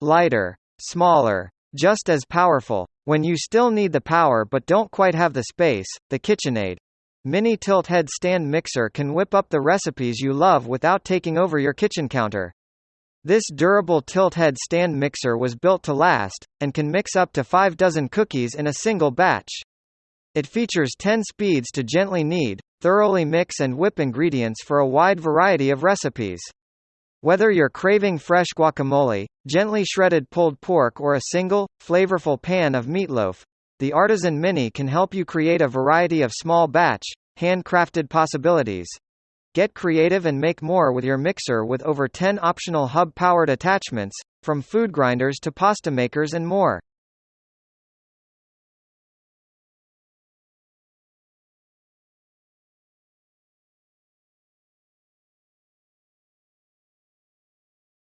lighter, smaller, just as powerful. When you still need the power but don't quite have the space, the KitchenAid Mini Tilt Head Stand Mixer can whip up the recipes you love without taking over your kitchen counter. This durable tilt head stand mixer was built to last, and can mix up to five dozen cookies in a single batch. It features 10 speeds to gently knead, thoroughly mix and whip ingredients for a wide variety of recipes. Whether you're craving fresh guacamole, gently shredded pulled pork or a single, flavorful pan of meatloaf, the Artisan Mini can help you create a variety of small batch, handcrafted possibilities. Get creative and make more with your mixer with over 10 optional hub-powered attachments, from food grinders to pasta makers and more.